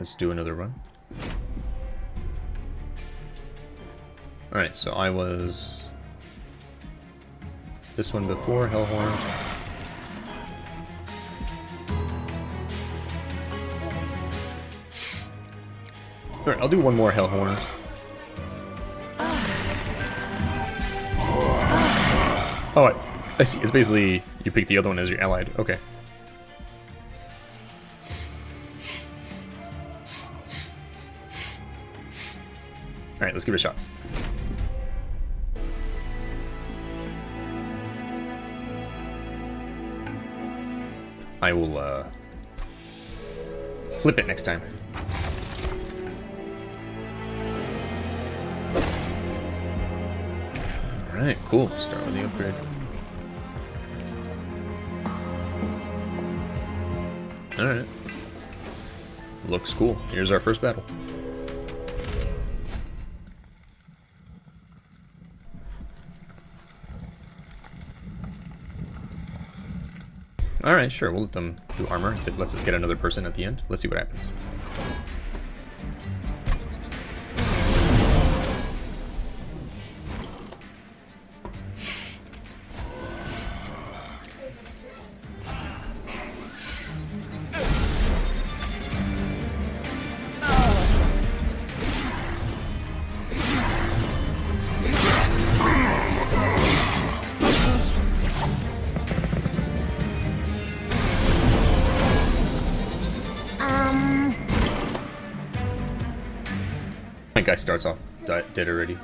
let's do another run. Alright, so I was this one before, Hellhorn. Alright, I'll do one more Hellhorn. Oh, I, I see. It's basically you pick the other one as your allied. Okay. Alright, let's give it a shot. I will, uh, flip it next time. Alright, cool. Start with the upgrade. Alright. Looks cool. Here's our first battle. Alright, sure, we'll let them do armor if it lets us get another person at the end. Let's see what happens. My guy starts off dead already.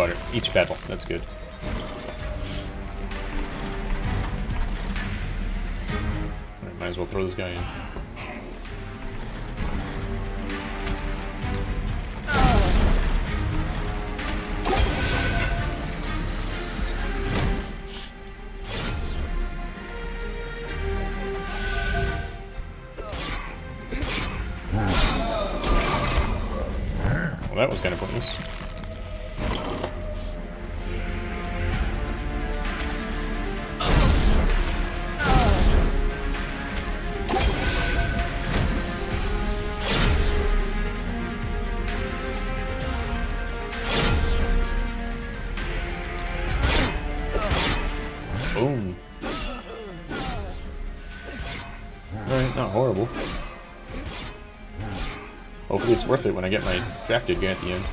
Oh, each battle. That's good. Might as well throw this guy in. It's worth it when I get my drafted guy at the end.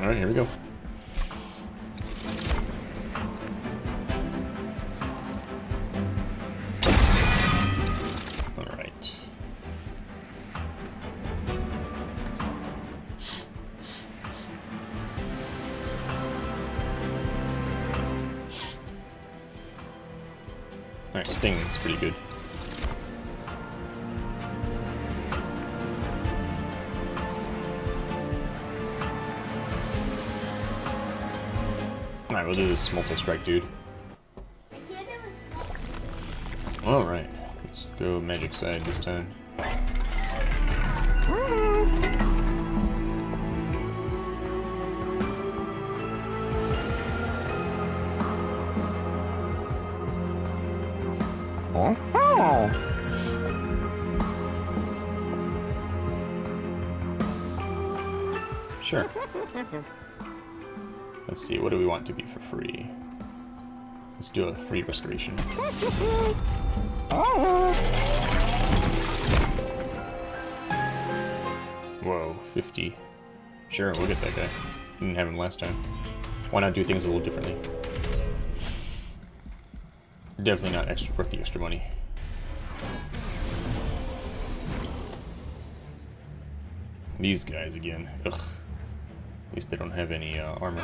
Alright, here we go. multi-strike dude. Alright, let's go magic side this time. Oh, oh. Sure. Let's see, what do we want to be for free? Let's do a free restoration. Whoa, 50. Sure, we'll get that guy. Didn't have him last time. Why not do things a little differently? Definitely not extra worth the extra money. These guys again. Ugh. At least they don't have any uh, armor.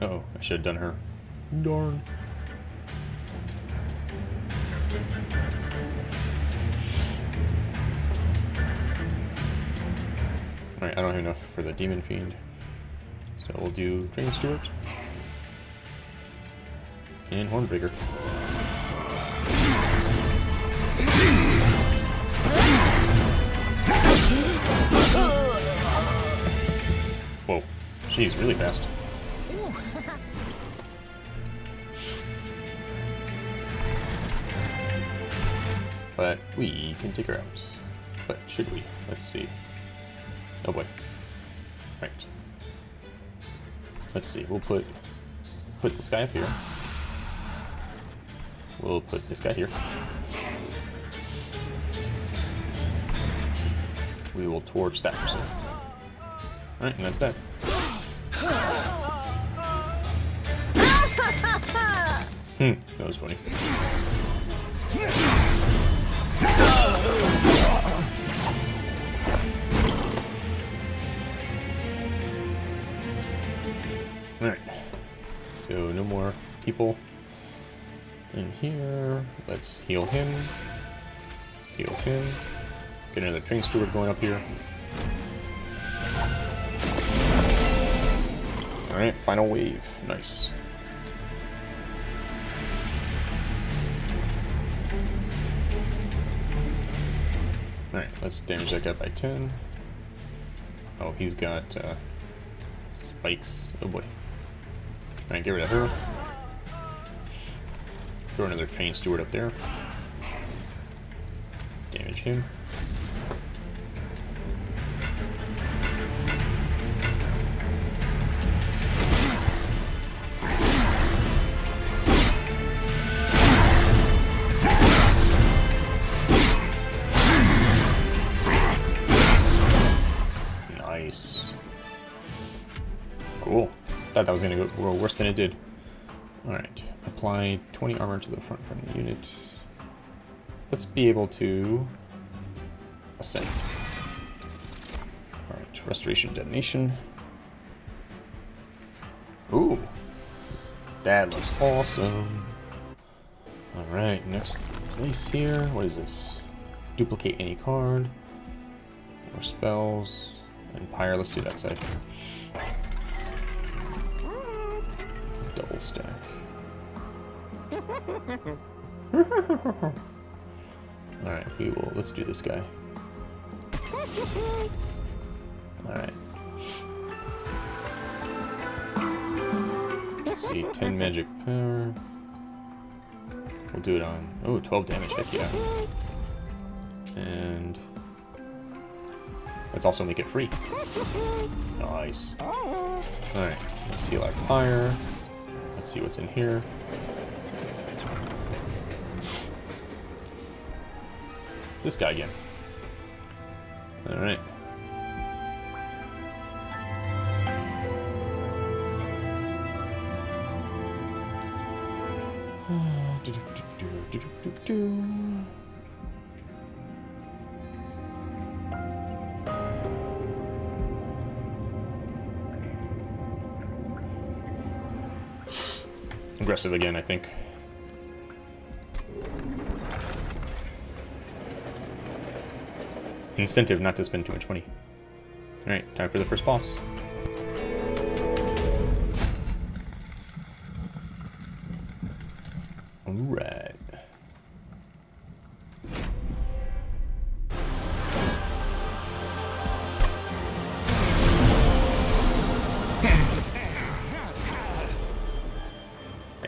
Uh oh, I should have done her. Darn. Alright, I don't have enough for the Demon Fiend. So we'll do Train Steward. And Hornbreaker. She's really fast. But we can take her out. But should we? Let's see. Oh boy. Right. Let's see, we'll put put this guy up here. We'll put this guy here. We will torch that person. Alright, and that's that. Hmm, that was funny. Alright. So no more people in here. Let's heal him. Heal him. Get another train steward going up here. Alright, final wave. Nice. Alright, let's damage that guy by 10. Oh, he's got uh, spikes. Oh boy. Alright, get rid of her. Throw another train steward up there. Damage him. That was gonna go worse than it did. Alright. Apply 20 armor to the front friendly unit. Let's be able to ascend. Alright, restoration detonation. Ooh. That looks awesome. Alright, next place here. What is this? Duplicate any card. More spells. Empire, let's do that side. Double stack. Alright, we will, let's do this guy. Alright. Let's see, 10 magic power. We'll do it on, oh, 12 damage, heck yeah. And Let's also make it free. Nice. Alright, let's heal our pyre. Let's see what's in here. It's this guy again. Alright. do, do, do, aggressive again, I think. Incentive not to spend too much money. Alright, time for the first boss.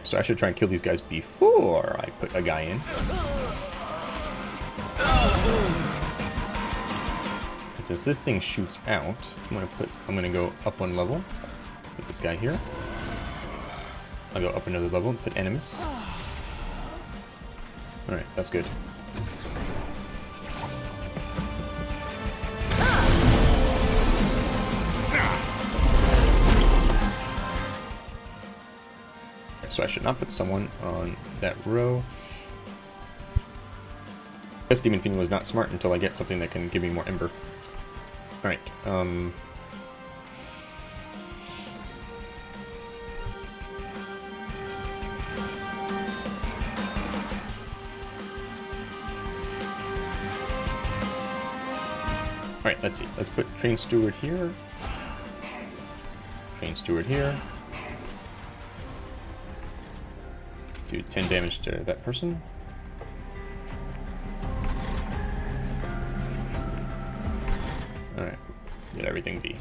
So I should try and kill these guys before I put a guy in. And since this thing shoots out, I'm gonna put I'm gonna go up one level. Put this guy here. I'll go up another level and put enemies. Alright, that's good. So I should not put someone on that row. This Demon Fiend was not smart until I get something that can give me more Ember. Alright, um... Alright, let's see. Let's put Train Steward here. Train Steward here. Do 10 damage to that person. Alright, let everything be.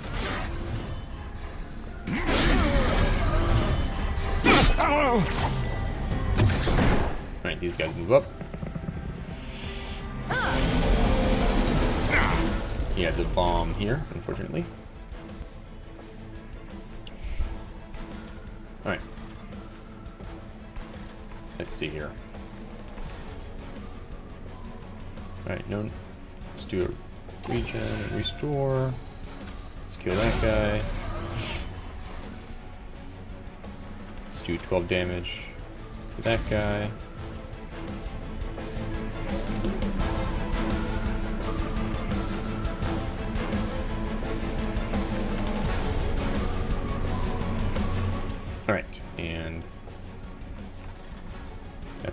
Alright, these guys move up. He has a bomb here, unfortunately. Alright. Let's see here. Alright, no. Let's do a regen and restore. Let's kill that guy. Let's do 12 damage to that guy.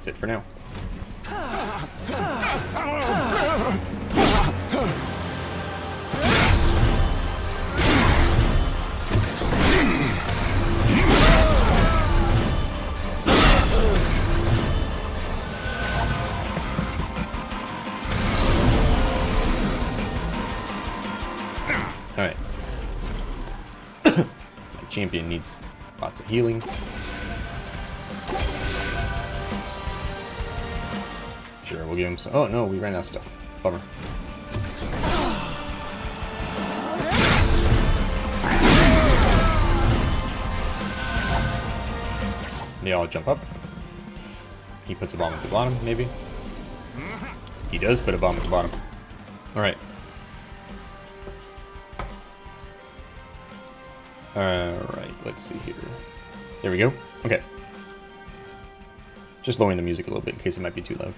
That's it for now. Alright. My champion needs lots of healing. Him some. Oh no, we ran out of stuff. Bummer. They all jump up. He puts a bomb at the bottom, maybe. He does put a bomb at the bottom. Alright. Alright, let's see here. There we go. Okay. Just lowering the music a little bit in case it might be too loud.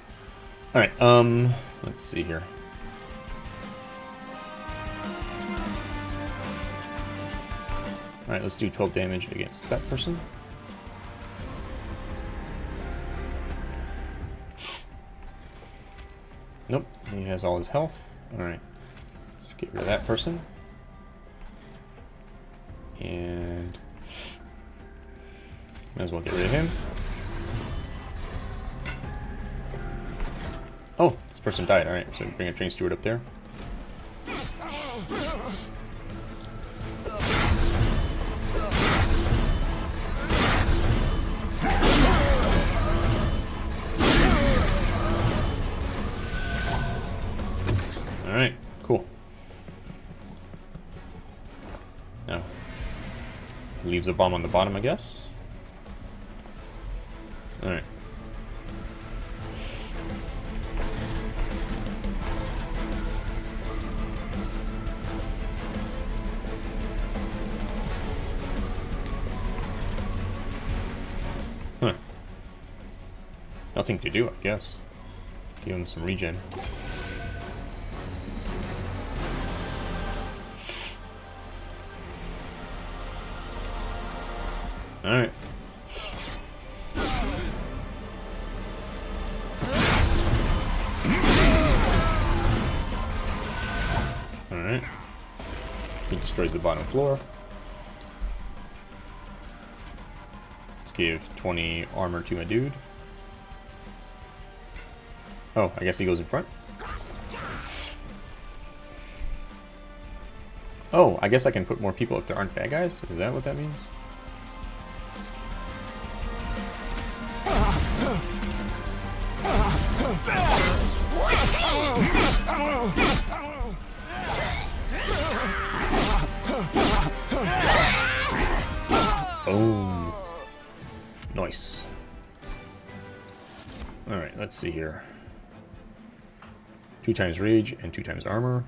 Alright, um, let's see here. Alright, let's do 12 damage against that person. Nope, he has all his health. Alright, let's get rid of that person. And might as well get rid of him. This person died. Alright, so bring a train steward up there. Alright, cool. Now, leaves a bomb on the bottom, I guess. Nothing to do, I guess. Give him some regen. Alright. Alright. He destroys the bottom floor. Let's give 20 armor to my dude. Oh, I guess he goes in front. Oh, I guess I can put more people if there aren't bad guys? Is that what that means? Oh. Nice. Alright, let's see here. Two times rage and two times armor.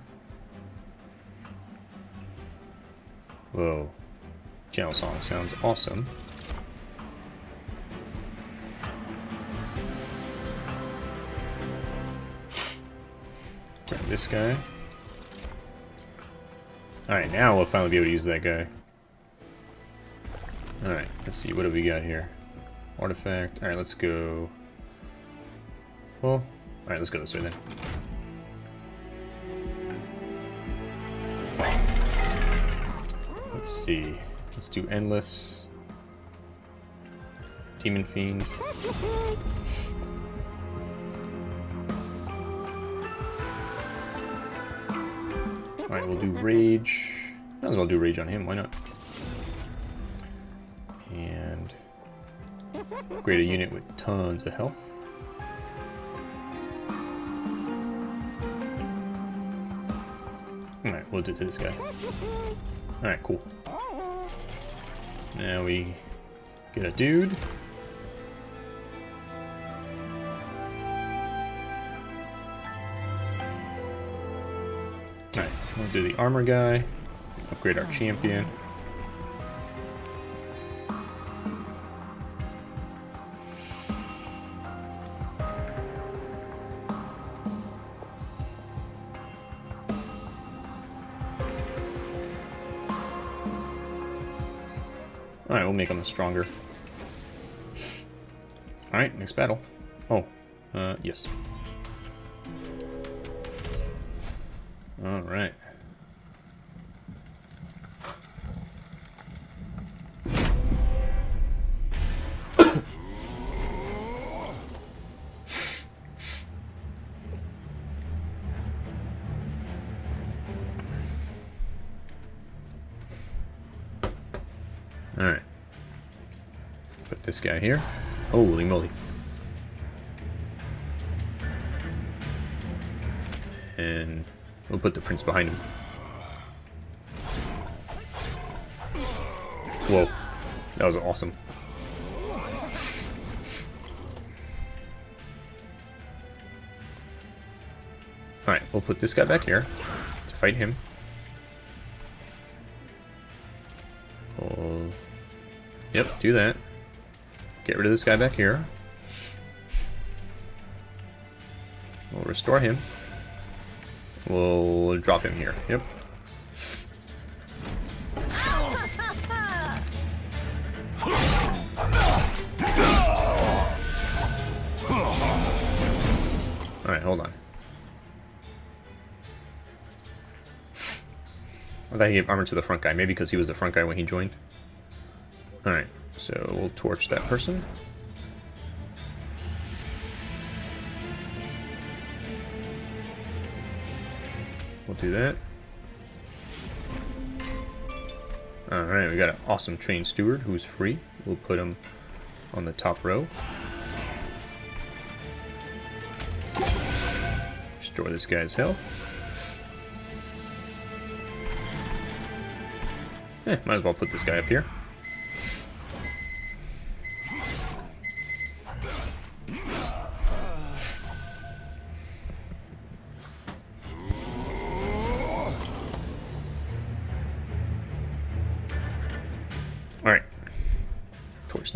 Whoa. Channel song sounds awesome. Grab this guy. Alright, now we'll finally be able to use that guy. Alright, let's see, what do we got here? Artifact. Alright, let's go... Well, alright, let's go this way then. Let's see. Let's do Endless. Demon Fiend. Alright, we'll do Rage. Might as well do Rage on him, why not? And upgrade a unit with tons of health. Alright, we'll do it to this guy. Alright, cool. Now we get a dude. Alright, we'll do the armor guy. Upgrade our champion. Them stronger. Alright, next battle. Oh, uh, yes. This guy here. Holy moly. And we'll put the prince behind him. Whoa. That was awesome. Alright, we'll put this guy back here to fight him. We'll... Yep, do that. Get rid of this guy back here. We'll restore him. We'll drop him here. Yep. Alright, hold on. I thought he gave armor to the front guy, maybe because he was the front guy when he joined. So we'll torch that person. We'll do that. Alright, we got an awesome train steward who's free. We'll put him on the top row. Restore this guy's health. Eh, might as well put this guy up here.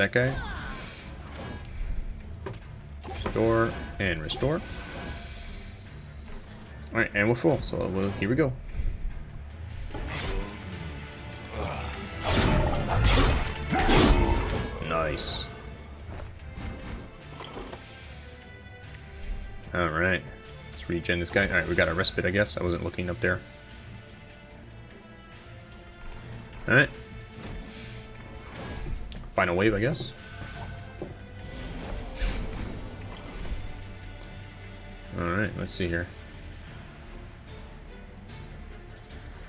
That guy. Restore and restore. Alright, and we're full, so we'll, here we go. Nice. Alright. Let's regen this guy. Alright, we got a respite, I guess. I wasn't looking up there. Alright. Final wave, I guess. Alright, let's see here.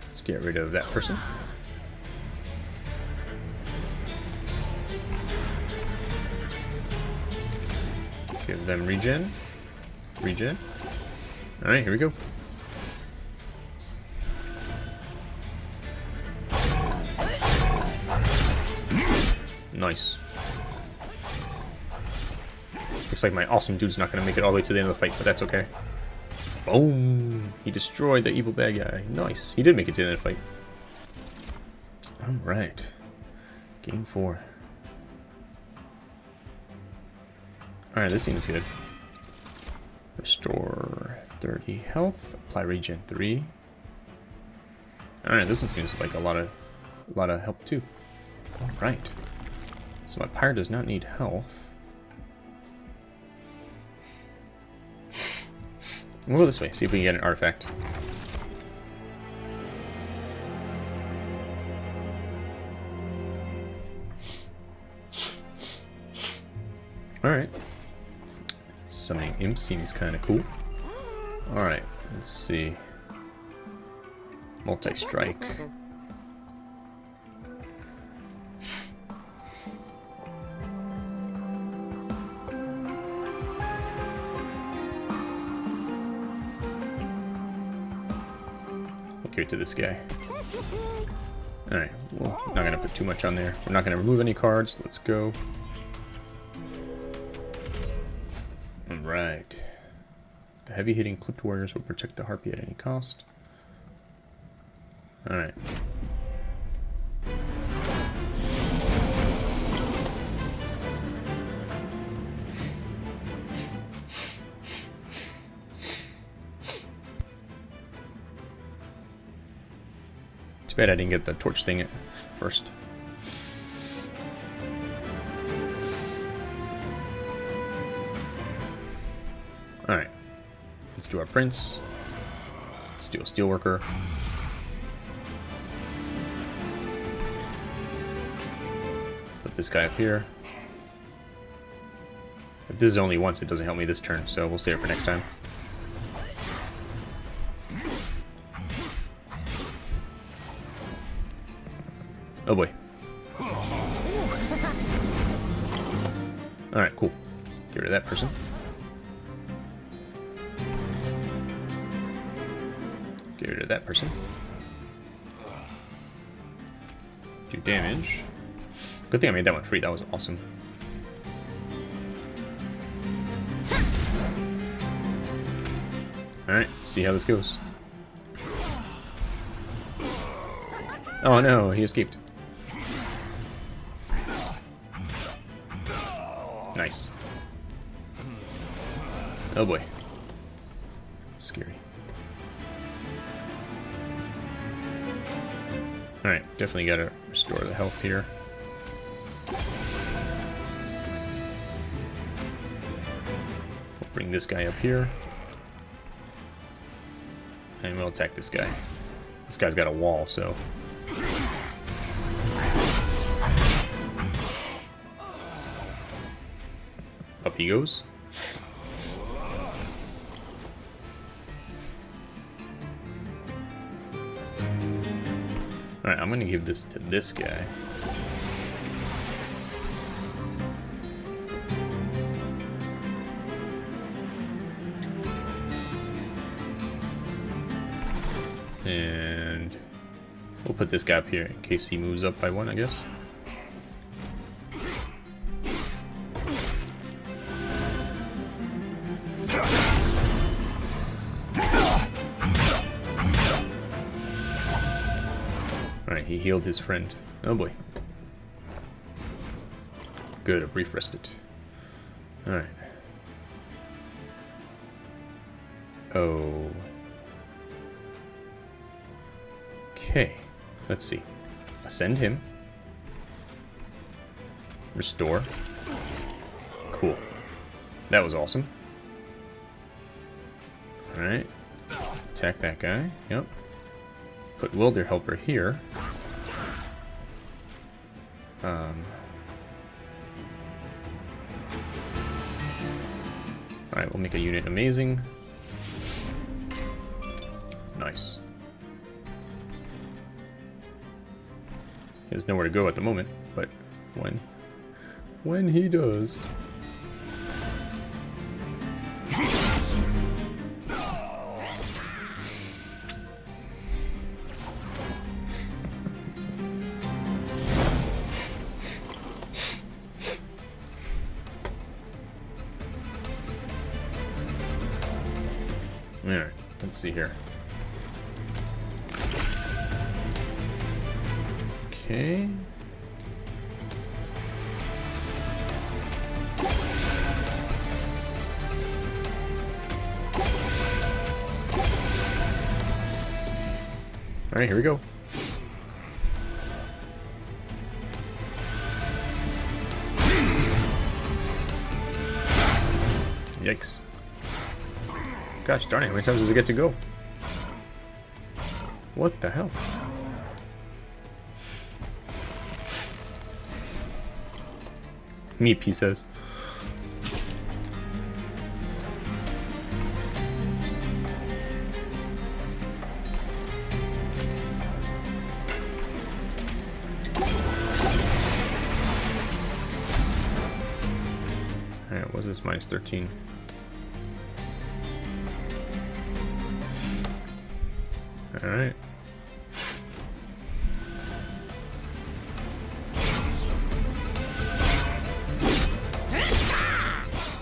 Let's get rid of that person. Give them regen. Regen. Alright, here we go. Nice. Looks like my awesome dude's not going to make it all the way to the end of the fight, but that's okay. Boom! He destroyed the evil bad guy. Nice. He did make it to the end of the fight. Alright. Game 4. Alright, this seems good. Restore 30 health. Apply regen 3. Alright, this one seems like a lot of a lot of help too. Alright. So my pyre does not need health. We'll go this way, see if we can get an artifact. Alright. Summoning imp seems kind of cool. Alright, let's see. Multi-strike. To this guy. Alright, well, not going to put too much on there. We're not going to remove any cards. Let's go. Alright. The heavy-hitting clipped warriors will protect the harpy at any cost. Alright. Bad I didn't get the torch thing at first. Alright. Let's do our prince. Let's do a steelworker. Put this guy up here. If this is only once, it doesn't help me this turn, so we'll save it for next time. Thing I made that one free, that was awesome. Alright, see how this goes. Oh no, he escaped. Nice. Oh boy. Scary. Alright, definitely gotta restore the health here. Bring this guy up here. And we'll attack this guy. This guy's got a wall, so Up he goes. Alright, I'm gonna give this to this guy. We'll put this up here in case he moves up by one, I guess. Alright, he healed his friend. Oh boy. Good, a brief respite. Alright. Oh. Let's see. Ascend him. Restore. Cool. That was awesome. Alright. Attack that guy. Yep. Put Wilder Helper here. Um, Alright, we'll make a unit amazing. Nice. Has nowhere to go at the moment, but when when he does. Gosh darn it, how many times does it get to go? What the hell? Meep, he says. Alright, what is this? Minus 13.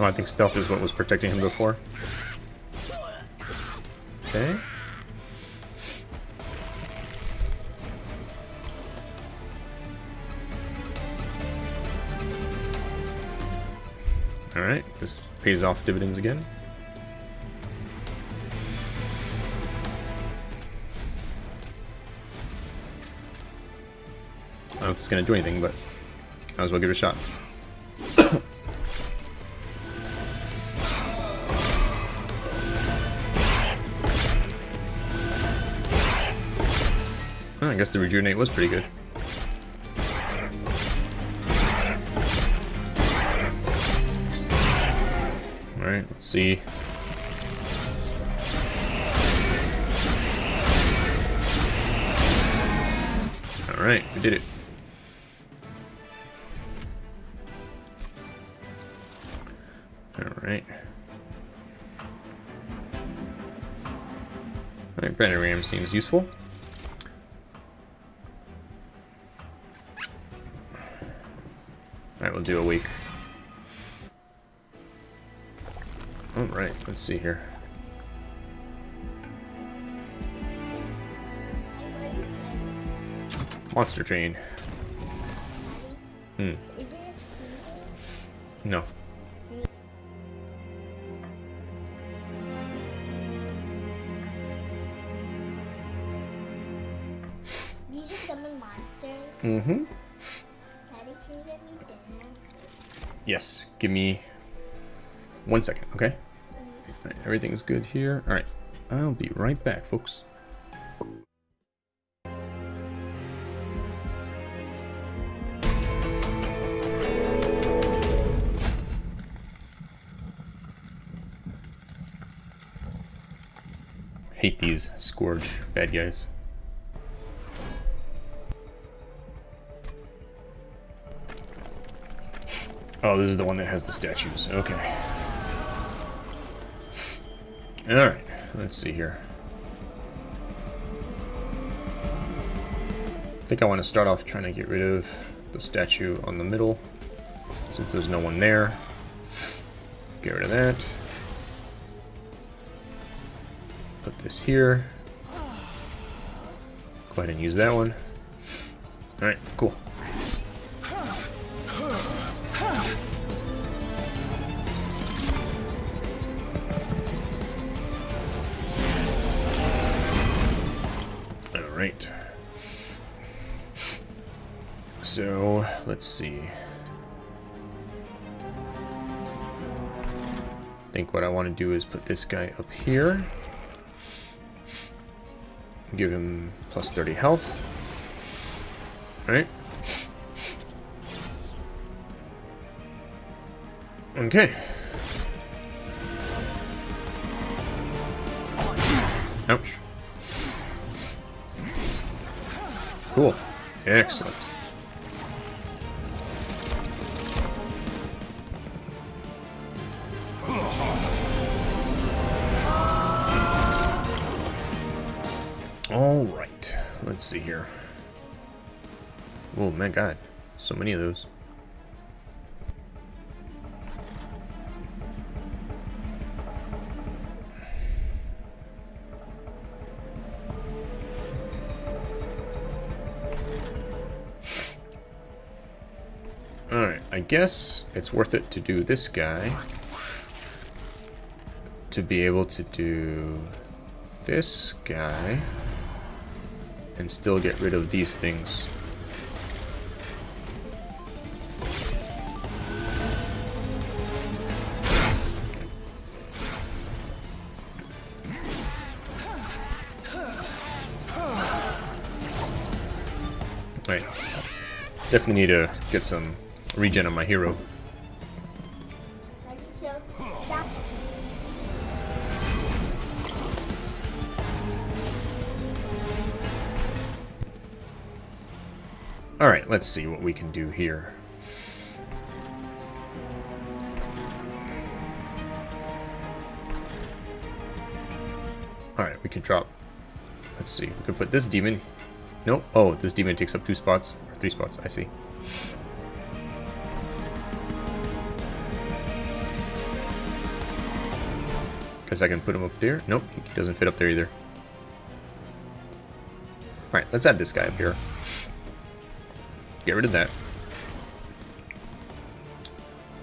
Oh, I think stealth is what was protecting him before. Okay. Alright, this pays off dividends again. I don't know if it's going to do anything, but might as well give it a shot. I guess the rejuvenate was pretty good. Alright, let's see. Alright, we did it. Alright. Alright, Ram seems useful. Alright, we'll do a week. Alright, let's see here. Monster Train. Hmm. Is it a speeder? No. Do you just summon monsters? Mm-hmm. Yes. Give me one second, okay? Alright, everything's good here. Alright. I'll be right back, folks. Hate these Scourge bad guys. Oh, this is the one that has the statues. Okay. Alright, let's see here. I think I want to start off trying to get rid of the statue on the middle, since there's no one there. Get rid of that. Put this here. Go ahead and use that one. Alright, cool. Let's see. I think what I want to do is put this guy up here. Give him plus 30 health. Alright. Okay. Ouch. Cool. Excellent. Let's see here. Oh, my God. So many of those. Alright, I guess it's worth it to do this guy. To be able to do this guy. And still get rid of these things. Right. Definitely need to get some regen on my hero. Let's see what we can do here. Alright, we can drop... Let's see, we could put this demon... Nope. Oh, this demon takes up two spots. Or three spots, I see. Guess I can put him up there. Nope, he doesn't fit up there either. Alright, let's add this guy up here. Get rid of that.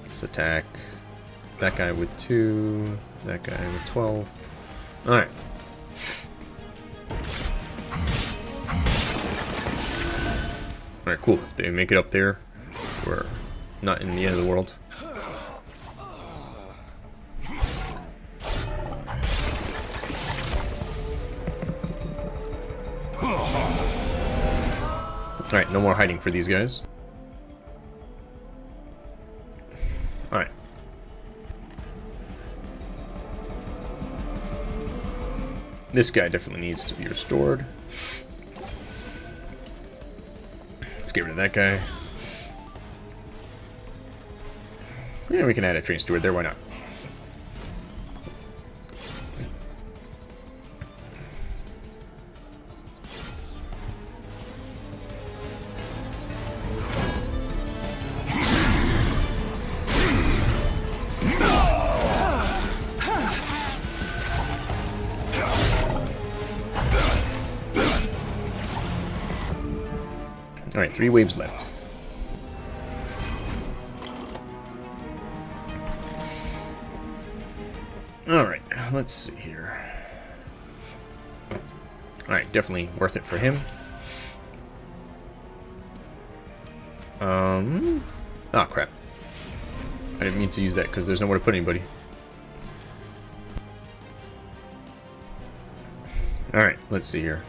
Let's attack that guy with 2, that guy with 12. Alright. Alright, cool. If they make it up there, we're not in the end of the world. Alright, no more hiding for these guys. Alright. This guy definitely needs to be restored. Let's get rid of that guy. Yeah, we can add a train steward there, why not? Three waves left. Alright, let's see here. Alright, definitely worth it for him. Um... Oh, crap. I didn't mean to use that because there's nowhere to put anybody. Alright, let's see here.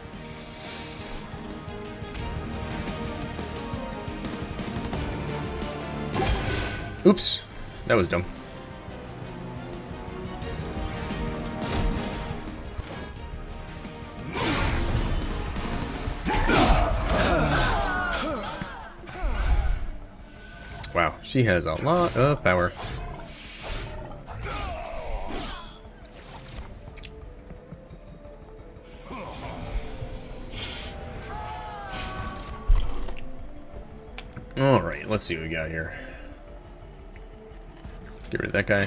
Oops, that was dumb. Wow, she has a lot of power. Alright, let's see what we got here. Get rid of that guy.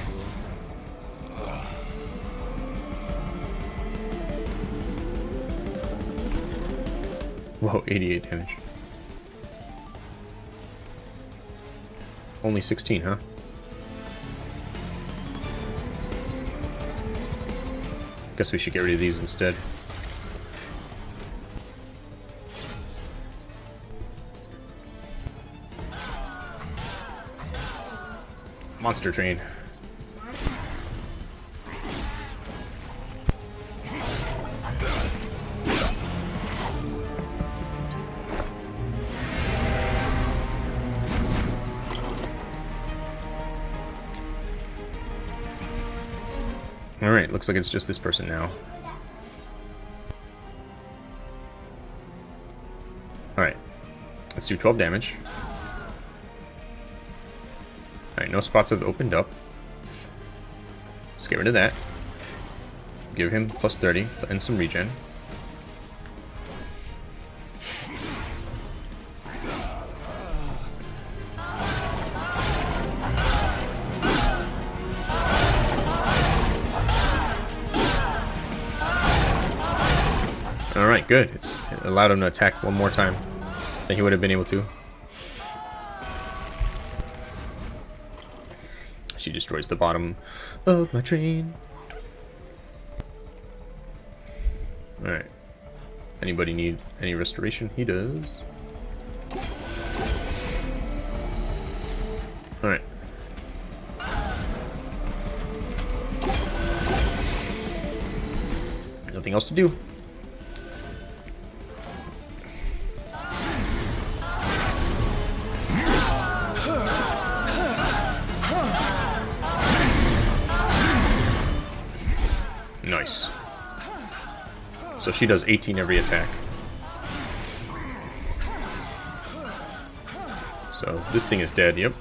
Whoa, 88 damage. Only 16, huh? Guess we should get rid of these instead. Monster train. Alright, looks like it's just this person now. Alright. Let's do 12 damage. Alright, no spots have opened up. Let's get rid of that. Give him plus 30 and some regen. Alright, good. It's it allowed him to attack one more time than he would have been able to. She destroys the bottom of my train. Alright. Anybody need any restoration? He does. Alright. Nothing else to do. She does 18 every attack. So this thing is dead, yep.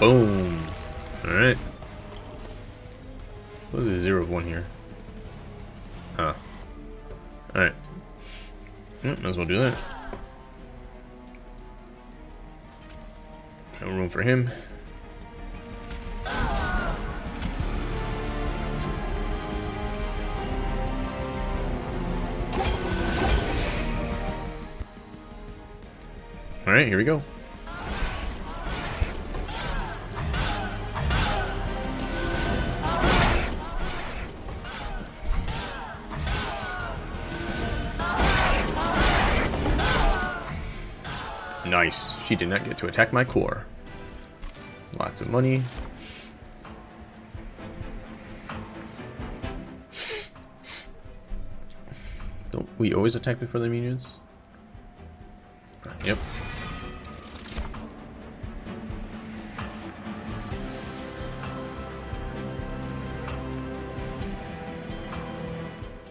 Boom. Alright. What is a zero of one here? Huh. Alright. Yep, might as well do that. No room for him. Alright, here we go. Nice. She did not get to attack my core. Lots of money. Don't we always attack before the minions?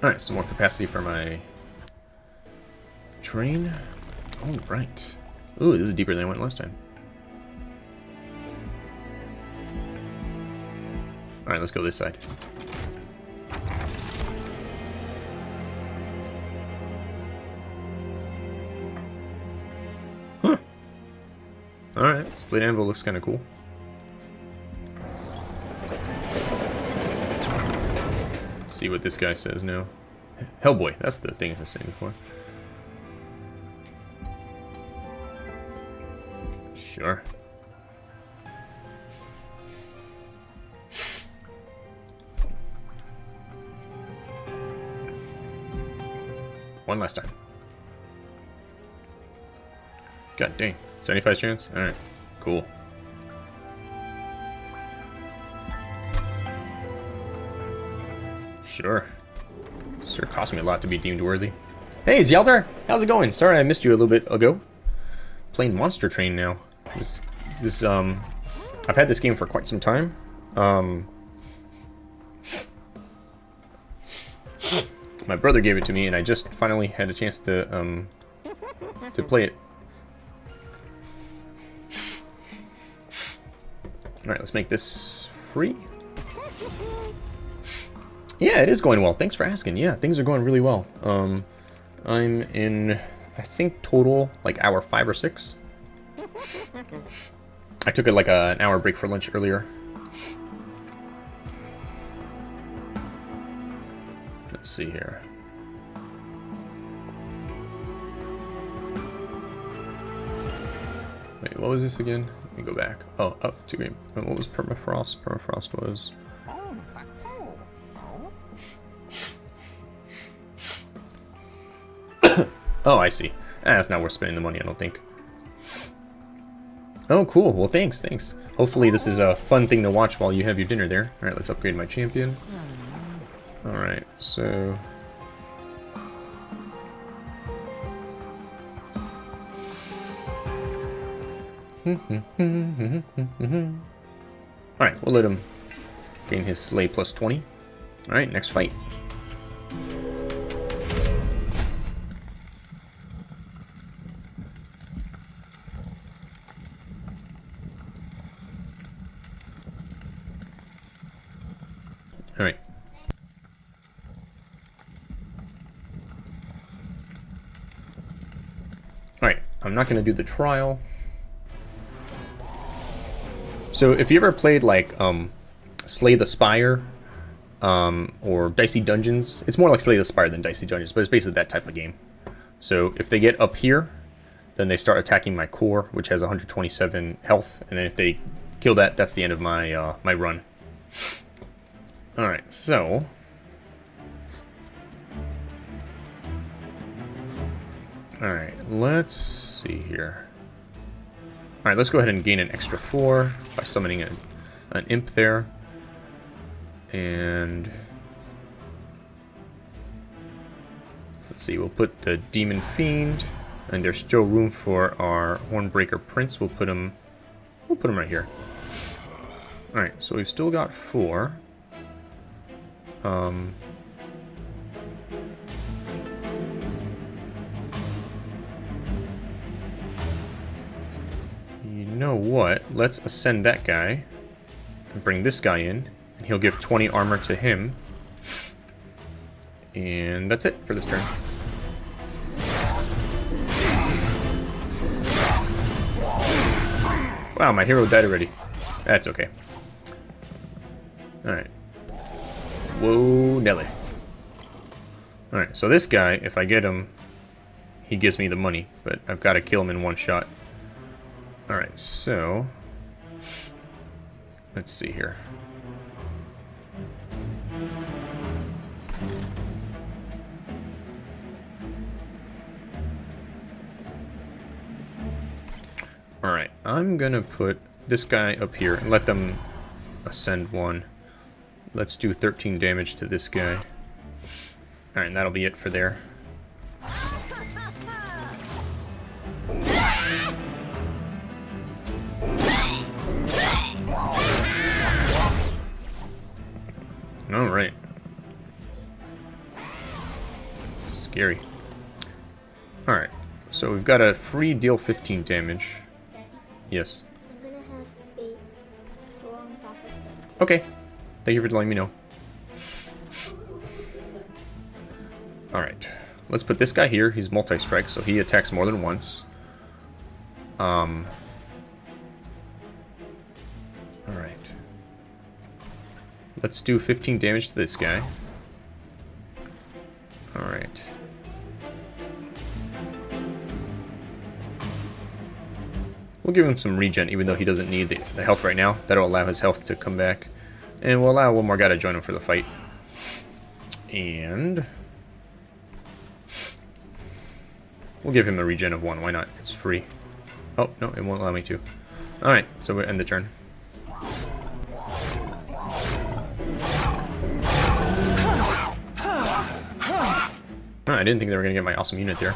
Alright, some more capacity for my train. Oh, right. Ooh, this is deeper than I went last time. Alright, let's go this side. Huh. Alright, split anvil looks kind of cool. See what this guy says now. Hellboy, that's the thing I was saying before. Sure. One last time. God dang. 75 chance? Alright. Cool. Sure. Sure cost me a lot to be deemed worthy. Hey, Zeldar! How's it going? Sorry I missed you a little bit ago. Playing Monster Train now. This, this, um... I've had this game for quite some time. Um... My brother gave it to me, and I just finally had a chance to, um... To play it. Alright, let's make this free. Yeah, it is going well. Thanks for asking. Yeah, things are going really well. Um, I'm in, I think, total, like, hour five or six. I took it like a, an hour break for lunch earlier. Let's see here. Wait, what was this again? Let me go back. Oh, up to game. What was permafrost? Permafrost was Oh, I see. Ah, it's not worth spending the money, I don't think. Oh, cool. Well, thanks, thanks. Hopefully this is a fun thing to watch while you have your dinner there. Alright, let's upgrade my champion. Alright, so... Alright, we'll let him gain his slay plus 20. Alright, next fight. Not going to do the trial. So if you ever played like um, Slay the Spire um, or Dicey Dungeons, it's more like Slay the Spire than Dicey Dungeons, but it's basically that type of game. So if they get up here, then they start attacking my core, which has 127 health, and then if they kill that, that's the end of my uh, my run. Alright, so... Alright, let's see here. Alright, let's go ahead and gain an extra 4 by summoning a, an imp there. And... Let's see, we'll put the Demon Fiend, and there's still room for our Hornbreaker Prince. We'll put him, we'll put him right here. All right, so we've still got four. Um, know what? Let's ascend that guy and bring this guy in, and he'll give 20 armor to him. And that's it for this turn. Wow, my hero died already. That's okay. Alright. Whoa, Nelly. Alright, so this guy, if I get him, he gives me the money, but I've got to kill him in one shot. Alright, so... Let's see here. Alright, I'm gonna put this guy up here and let them ascend one. Let's do 13 damage to this guy. Alright, that'll be it for there. Alright. Scary. Alright, so we've got a free deal 15 damage. Yes. I'm gonna have a strong buffer set. Okay. Thank you for letting me know. Alright. Let's put this guy here. He's multi-strike, so he attacks more than once. Um. Let's do 15 damage to this guy. Alright. We'll give him some regen, even though he doesn't need the, the health right now. That'll allow his health to come back. And we'll allow one more guy to join him for the fight. And... We'll give him a regen of one, why not? It's free. Oh, no, it won't allow me to. Alright, so we end the turn. I didn't think they were going to get my awesome unit there.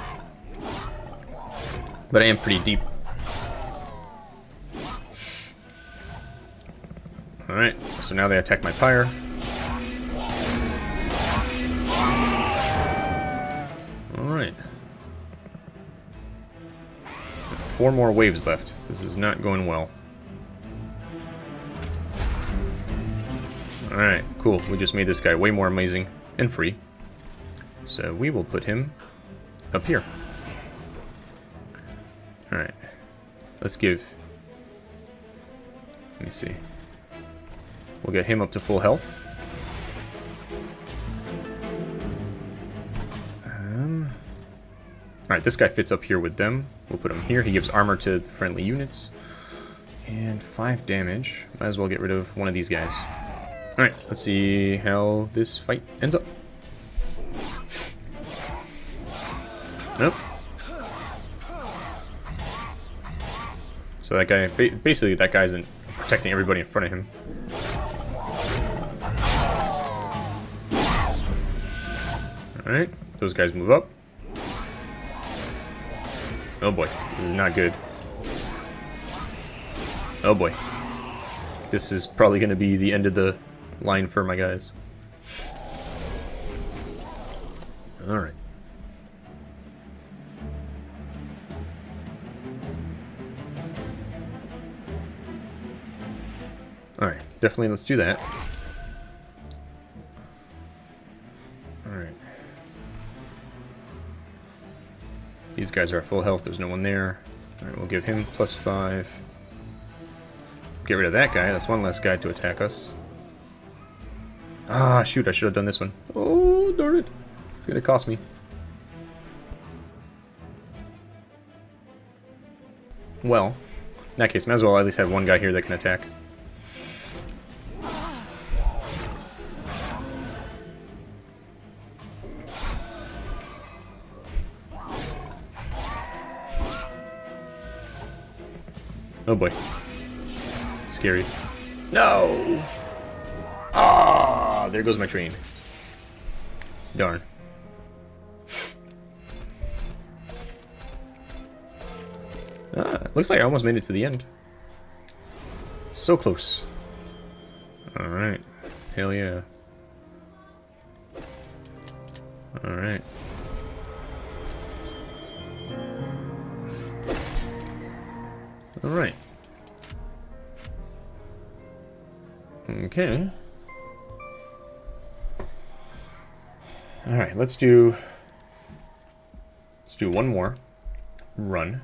But I am pretty deep. Alright, so now they attack my pyre. Alright. Four more waves left. This is not going well. Alright, cool. We just made this guy way more amazing and free. So we will put him up here. Alright. Let's give... Let me see. We'll get him up to full health. Um, Alright, this guy fits up here with them. We'll put him here. He gives armor to friendly units. And 5 damage. Might as well get rid of one of these guys. Alright, let's see how this fight ends up. So that guy, basically that guy's in, protecting everybody in front of him. Alright, those guys move up. Oh boy, this is not good. Oh boy. This is probably going to be the end of the line for my guys. Alright. Alright, definitely let's do that. Alright. These guys are at full health, there's no one there. Alright, we'll give him plus five. Get rid of that guy, that's one less guy to attack us. Ah, shoot, I should have done this one. Oh, darn it. It's gonna cost me. Well, in that case, might as well at least have one guy here that can attack. Oh boy. Scary. No! Ah, there goes my train. Darn. Ah, looks like I almost made it to the end. So close. Alright. Hell yeah. Alright. Alright. Okay. Alright, let's do... Let's do one more run.